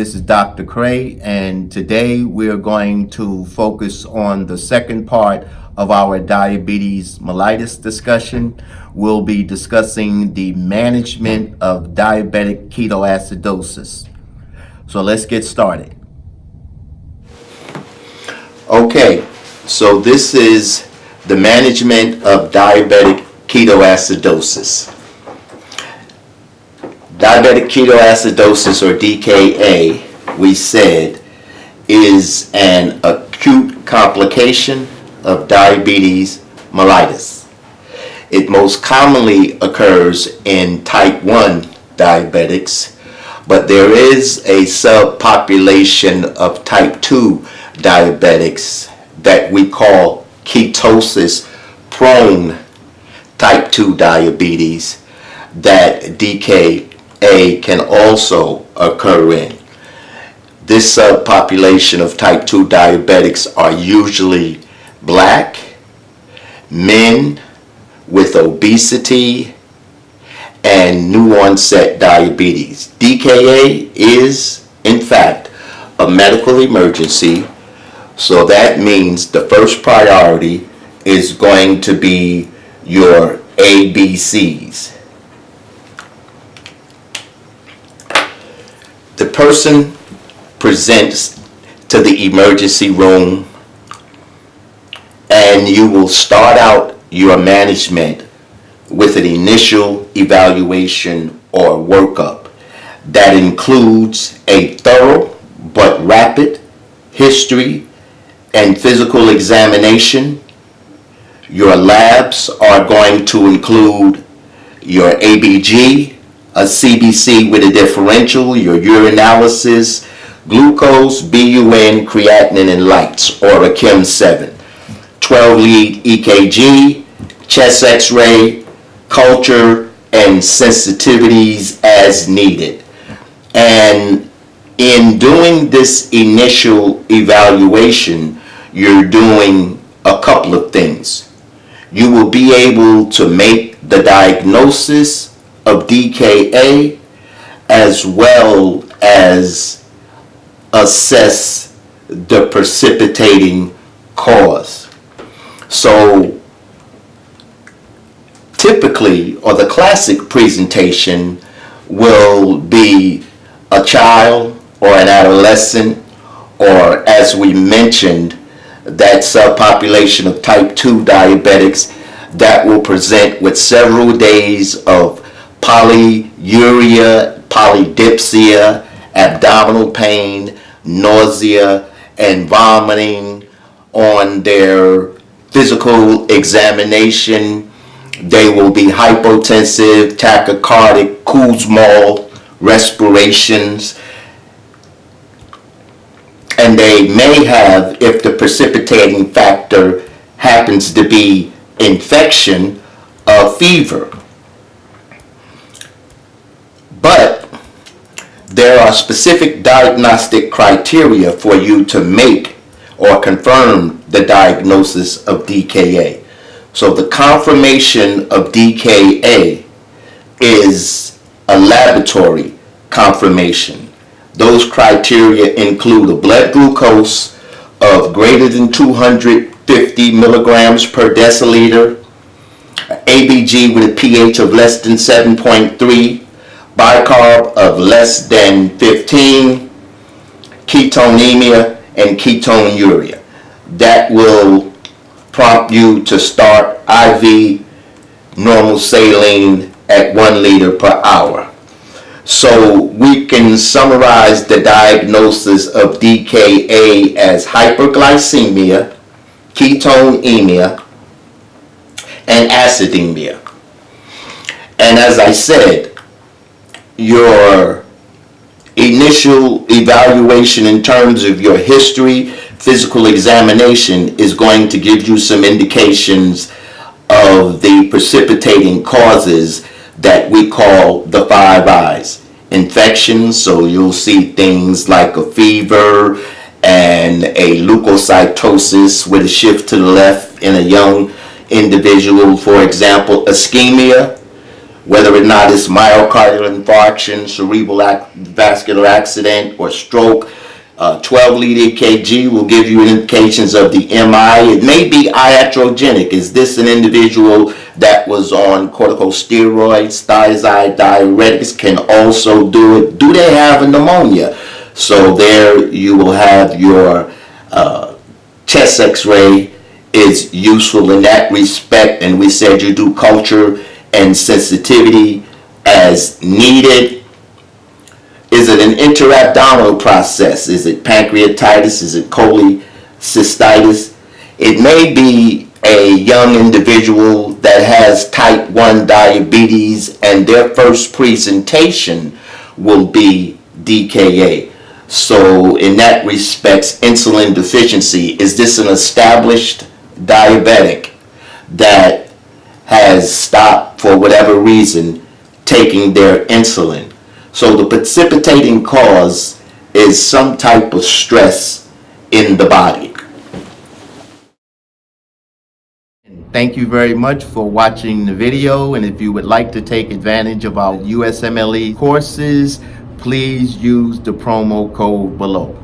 This is Dr. Cray, and today we are going to focus on the second part of our diabetes mellitus discussion. We'll be discussing the management of diabetic ketoacidosis. So let's get started. Okay, so this is the management of diabetic ketoacidosis. Diabetic ketoacidosis or DKA, we said, is an acute complication of diabetes mellitus. It most commonly occurs in type 1 diabetics, but there is a subpopulation of type 2 diabetics that we call ketosis prone type 2 diabetes that DKA can also occur in. This subpopulation of type 2 diabetics are usually black, men with obesity, and new onset diabetes. DKA is, in fact, a medical emergency, so that means the first priority is going to be your ABCs. The person presents to the emergency room and you will start out your management with an initial evaluation or workup that includes a thorough but rapid history and physical examination. Your labs are going to include your ABG, a CBC with a differential, your urinalysis, glucose, BUN, creatinine, and lytes, or a Chem 7. 12 lead EKG, chest x-ray, culture, and sensitivities as needed. And in doing this initial evaluation, you're doing a couple of things. You will be able to make the diagnosis of DKA as well as assess the precipitating cause. So typically, or the classic presentation will be a child or an adolescent, or as we mentioned, that subpopulation of type 2 diabetics that will present with several days of polyuria, polydipsia, abdominal pain, nausea, and vomiting on their physical examination. They will be hypotensive, tachycardic, Kussmaul respirations. And they may have, if the precipitating factor happens to be infection, a fever. But there are specific diagnostic criteria for you to make or confirm the diagnosis of DKA. So the confirmation of DKA is a laboratory confirmation. Those criteria include a blood glucose of greater than 250 milligrams per deciliter, ABG with a pH of less than 7.3, bicarb of less than 15, ketonemia, and ketonuria. That will prompt you to start IV normal saline at 1 liter per hour. So we can summarize the diagnosis of DKA as hyperglycemia, ketonemia, and acidemia. And as I said, your initial evaluation in terms of your history, physical examination is going to give you some indications of the precipitating causes that we call the five I's. Infections, so you'll see things like a fever and a leukocytosis with a shift to the left in a young individual. For example, ischemia, whether or not it's myocardial infarction, cerebral ac- vascular accident, or stroke. Uh, 12 lead EKG will give you indications of the MI. It may be iatrogenic. Is this an individual that was on corticosteroids, thiazide diuretics? Can also do it. Do they have a pneumonia? So there you will have your uh, chest x-ray is useful in that respect and we said you do culture and sensitivity as needed? Is it an intra-abdominal process? Is it pancreatitis? Is it cholecystitis? It may be a young individual that has type 1 diabetes and their first presentation will be DKA so in that respects insulin deficiency is this an established diabetic that has stopped for whatever reason taking their insulin. So the precipitating cause is some type of stress in the body. Thank you very much for watching the video and if you would like to take advantage of our USMLE courses, please use the promo code below.